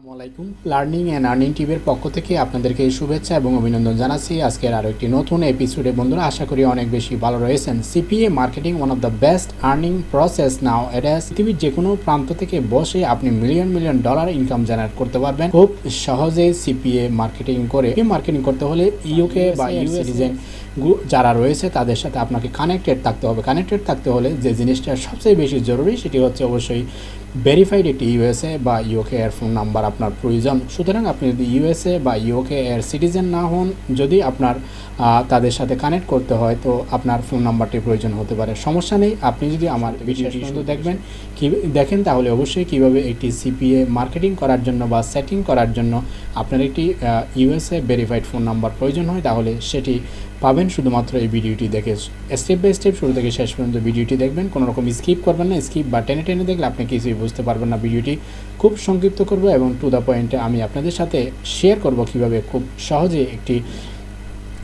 আসসালামাইকুম learning and earning টিভির পক্ষ থেকে আপনাদেরকে শুভেচ্ছা এবং অভিনন্দন জানাচ্ছি। আজকের আরও একটি নতুন এপিসোডে বন্ধুরা, আশা করি অনেক বেশি ভালো রয়েছেন। CPA marketing one of the best earning process now এটা পৃথিবীর যে কোনো প্রান্ত থেকে বসে আপনি million million dollar income generate করতে পারবেন। খুব সহজে সিপিএ মার্কেটিং করে। মার্কেটিং করতে হলে ইউকে বা ইউ সিটিজেন যারা রয়েছে তাদের সাথে আপনাকে কানেক্টেড থাকতে হবে। কানেক্টেড থাকতে হলে যে জিনিসটা সবচেয়ে বেশি জরুরি সেটি হচ্ছে অবশ্যই ভেরিফাইড একটি ইউএসএ বা ইউকে এর ফোন নাম্বার আপনার প্রয়োজন। সুতরাং আপনি যদি ইউএসএ বা ইউকে এর সিটিজেন না হন যদি আপনার তাদের সাথে কানেক্ট করতে হয় তো আপনার ফোন নাম্বারটি প্রয়োজন হতে পারে। সমস্যা নেই আপনি যদি আমার ভিডিওটি শুধু দেখবেন কি দেখেন তাহলে অবশ্যই কীভাবে একটি সিপিএ মার্কেটিং করার জন্য বা সেটিং করার জন্য আপনার একটি ইউএসএ ভেরিফাইড ফোন নাম্বার প্রয়োজন হয় তাহলে সেটি পাবেন। শুধুমাত্র এই ভিডিওটি দেখে স্টেপ বাই স্টেপ শুরু থেকে শেষ পর্যন্ত ভিডিওটি দেখবেন। কোনো রকম স্কিপ করবেন না। স্কিপ বা টেনে টেনে দেখলে আপনি কিছুই বুঝতে পারবেন না ভিডিওটি। খুব সংক্ষিপ্ত করব এবং টু দ্য পয়েন্টে আমি আপনাদের সাথে শেয়ার করব কীভাবে খুব সহজে একটি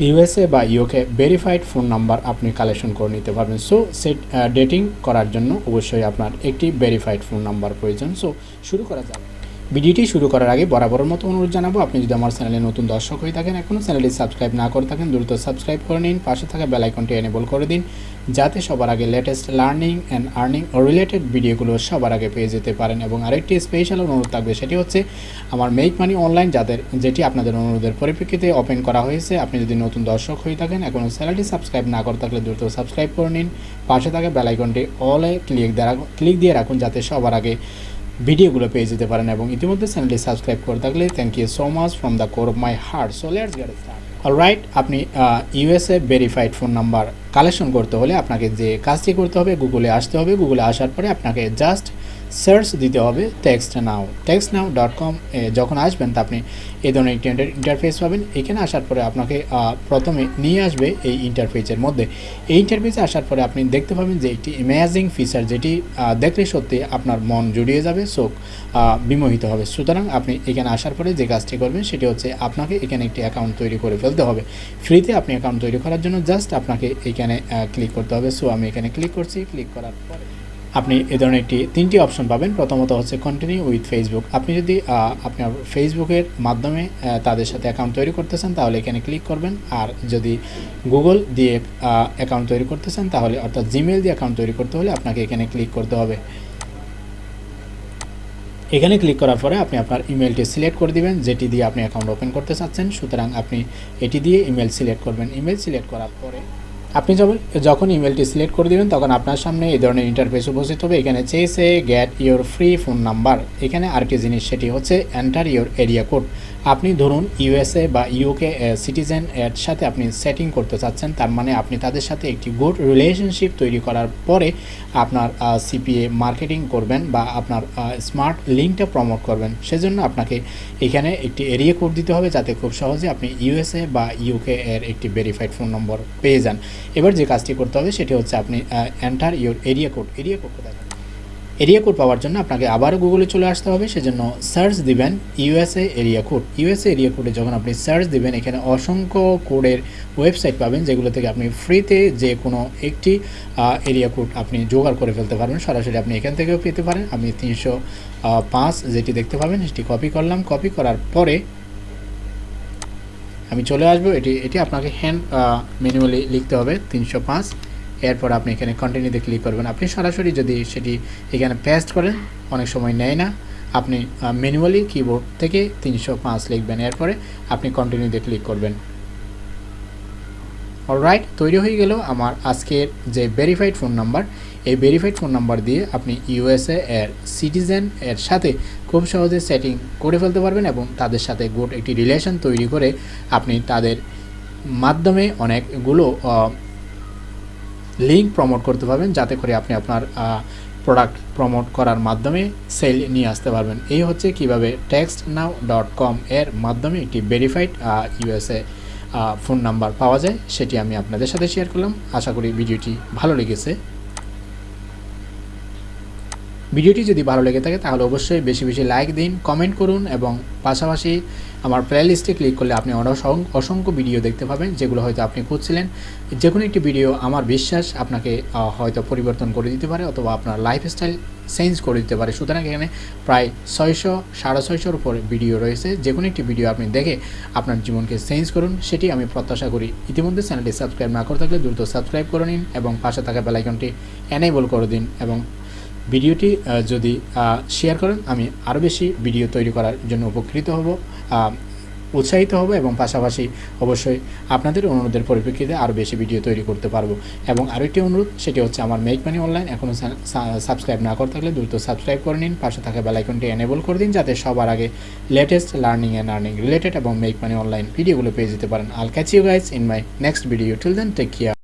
ইউএসএ বা ইউকে ভেরিফাইড ফোন নাম্বার আপনি কালেকশন করে নিতে পারবেন। সো সেট ডেটিং করার জন্য অবশ্যই আপনার একটি ভেরিফাইড ফোন নাম্বার প্রয়োজন। সো শুরু করা যাবে ভিডিওটি শুরু করার আগে বরাবরের মতো অনুরোধ জানাব, আপনি যদি আমার চ্যানেলে নতুন দর্শক হয়ে থাকেন, এখনও চ্যানেলটি সাবস্ক্রাইব না করে থাকেন, দ্রুত সাবস্ক্রাইব করে নিন, পাশে থাকা বেলাইকনটি এনেবল করে দিন, যাতে সবার আগে লেটেস্ট লার্নিং অ্যান্ড আর্নিং ও রিলেটেড ভিডিওগুলো সবার আগে পেয়ে যেতে পারেন। এবং আরেকটি স্পেশাল অনুরোধ থাকবে, সেটি হচ্ছে আমার মেক মানি অনলাইন যাদের, যেটি আপনাদের অনুরোধের পরিপ্রেক্ষিতে ওপেন করা হয়েছে, আপনি যদি নতুন দর্শক হয়ে থাকেন, এখনও চ্যানেলটি সাবস্ক্রাইব না করে থাকলে দ্রুত সাবস্ক্রাইব করে নিন, পাশে থাকা বেলাইকনটি অলে ক্লিক দেওয়া ক্লিক দিয়ে রাখুন, যাতে সবার আগে ভিডিওগুলো পেয়ে যেতে পারেন এবং ইতিমধ্যে চ্যানেলটি সাবস্ক্রাইব করে থাকলে thank you so much from the core of my heart so let's get start alright আপনি USA verified phone number collection করতে হলে আপনাকে যে কাজটি করতে হবে গুগলে আসতে হবে। গুগলে আসার পরে আপনাকে জাস্ট সার্চ দিতে হবে text now text now dot com যখন আসবেন তা আপনি এই ধরনের একটি ইন্টারফেস পাবেন। এখানে আসার পরে আপনাকে প্রথমে নিয়ে আসবে এই ইন্টারফেসের মধ্যে। এই ইন্টারফেসে আসার পরে আপনি দেখতে পাবেন যে একটি ইমেজিং ফিচার যেটি দেখলে সত্যি আপনার মন জুড়িয়ে যাবে চোখ বিমোহিত হবে। সুতরাং আপনি এখানে আসার পরে যে কাজটি করবেন সেটি হচ্ছে আপনাকে এখানে একটি অ্যাকাউন্ট তৈরি করে ফেলতে হবে। ফ্রিতে আপনি অ্যাকাউন্ট তৈরি করার জন্য জাস্ট আপনাকে এখানে ক্লিক করতে হবে। সো আমি এখানে ক্লিক করছি। ক্লিক করার পরে আপনি এ ধরনের একটি তিনটি অপশন পাবেন। প্রথমত হচ্ছে কন্টিনিউ উইথ ফেসবুক আপনি যদি আপনার ফেসবুকের মাধ্যমে তাদের সাথে অ্যাকাউন্ট তৈরি করতে চান তাহলে এখানে ক্লিক করবেন। আর যদি গুগল দিয়ে অ্যাকাউন্ট তৈরি করতে চান তাহলে অর্থাৎ জিমেল দিয়ে অ্যাকাউন্ট তৈরি করতে হলে আপনাকে এখানে ক্লিক করতে হবে। এখানে ক্লিক করার পরে আপনি আপনার ইমেলটি সিলেক্ট করে দিবেন, যেটি দিয়ে আপনি অ্যাকাউন্ট ওপেন করতে চাচ্ছেন। সুতরাং আপনি এটি দিয়ে ইমেল সিলেক্ট করবেন। ইমেল সিলেক্ট করার পরে আপনি যখন ইমেলটি সিলেক্ট করে দেবেন, তখন আপনার সামনে এই ধরনের ইন্টারফেস উপস্থিত হবে। এখানে চেয়েছে get your free phone number এখানে আরেকটি জিনিস, সেটি হচ্ছে এন্টার ইউর এরিয়া কোড আপনি ধরুন ইউএসএ বা ইউকে সিটিজেন এর সাথে আপনি সেটিং করতে চাচ্ছেন, তার মানে আপনি তাদের সাথে একটি গুড রিলেশনশিপ তৈরি করার পরে আপনার সিপিএ মার্কেটিং করবেন বা আপনার স্মার্ট লিঙ্কটা প্রমোট করবেন। সেজন্য আপনাকে এখানে একটি এরিয়া কোড দিতে হবে যাতে খুব সহজে আপনি ইউএসএ বা ইউকে এর একটি ভেরিফাইড ফোন নম্বর পেয়ে যান। এবার যে কাজটি করতে হবে সেটি হচ্ছে আপনি enter your area code area code কোথায়? এরিয়া কোড পাওয়ার জন্য আপনাকে আবারও গুগলে চলে আসতে হবে, সেজন্য সার্চ দিবেন USA area code USA area কোডে যখন আপনি সার্চ দিবেন, এখানে অসংখ্য কোডের ওয়েবসাইট পাবেন, যেগুলো থেকে আপনি ফ্রিতে যে কোনো একটি এরিয়া কোড আপনি জোগাড় করে ফেলতে পারবেন। সরাসরি আপনি এখান থেকেও পেতে পারেন। আমি তিনশো পাঁচ যেটি দেখতে পাবেন, সেটি কপি করলাম। কপি করার পরে আমি চলে আসব। এটি এটি আপনাকে হ্যান্ড ম্যানুয়ালি লিখতে হবে। তিনশো পাঁচ। এরপর আপনি এখানে কন্টিনিউতে ক্লিক করবেন। আপনি সরাসরি যদি সেটি এখানে পেস্ট করেন, অনেক সময় নেয় না। আপনি ম্যানুয়ালি কিবোর্ড থেকে তিনশো পাঁচ লিখবেন। এরপরে আপনি কন্টিনিউতে ক্লিক করবেন। অলরাইট তৈরি হয়ে গেল আমার আজকের যে ভেরিফাইড ফোন নাম্বার এই ভেরিফাইড ফোন নাম্বার দিয়ে আপনি ইউএসএ এর সিটিজেন এর সাথে খুব সহজে সেটিং করে ফেলতে পারবেন এবং তাদের সাথে গুড একটি রিলেশন তৈরি করে আপনি তাদের মাধ্যমে অনেকগুলো লিঙ্ক প্রমোট করতে পারবেন, যাতে করে আপনি আপনার প্রোডাক্ট প্রমোট করার মাধ্যমে সেল নিয়ে আসতে পারবেন। এই হচ্ছে কীভাবে টেক্সট নাও ডট কম এর মাধ্যমে একটি ভেরিফাইড ইউএসএ ফোন নাম্বার পাওয়া যায়, সেটি আমি আপনাদের সাথে শেয়ার করলাম। আশা করি ভিডিওটি ভালো লেগেছে। ভিডিওটি যদি ভালো লেগে থাকে, তাহলে অবশ্যই বেশি বেশি লাইক দিন কমেন্ট করুন এবং পাশাপাশি আমার প্লেলিস্টে ক্লিক করলে আপনি অসংখ্য ভিডিও দেখতে পাবেন, যেগুলো হয়তো আপনি খুঁজছিলেন। যে কোনো একটি ভিডিও আমার বিশ্বাস আপনাকে হয়তো পরিবর্তন করে দিতে পারে অথবা আপনার লাইফস্টাইল চেঞ্জ করে দিতে পারে। সুতরাং এখানে প্রায় ছয়শো, সাড়ে ছয়শোর উপর ভিডিও রয়েছে। যে কোনো একটি ভিডিও আপনি দেখে আপনার জীবনকে চেঞ্জ করুন, সেটি আমি প্রত্যাশা করি। ইতিমধ্যে চ্যানেলটি সাবস্ক্রাইব না করে থাকলে দ্রুত সাবস্ক্রাইব করে নিন এবং পাশে থাকা বেলাইকনটি এনেবল করে দিন এবং ভিডিওটি যদি শেয়ার করেন, আমি আরও বেশি ভিডিও তৈরি করার জন্য উপকৃত হব উৎসাহিত হব এবং পাশাপাশি অবশ্যই আপনাদের অনুরোধের পরিপ্রেক্ষিতে আরও বেশি ভিডিও তৈরি করতে পারব। এবং আরও একটি অনুরোধ, সেটি হচ্ছে আমার মেক মানি অনলাইন এখনও সাবস্ক্রাইব না করে থাকলে দ্রুত সাবস্ক্রাইব করে নিন। পাশে থাকা বেলাইকনটি এনেবল করে দিন, যাতে সবার আগে latest learning and earning related এবং মেক মানি অনলাইন ভিডিওগুলো পেয়ে যেতে পারেন। I'll catch you guys in my next video till then take care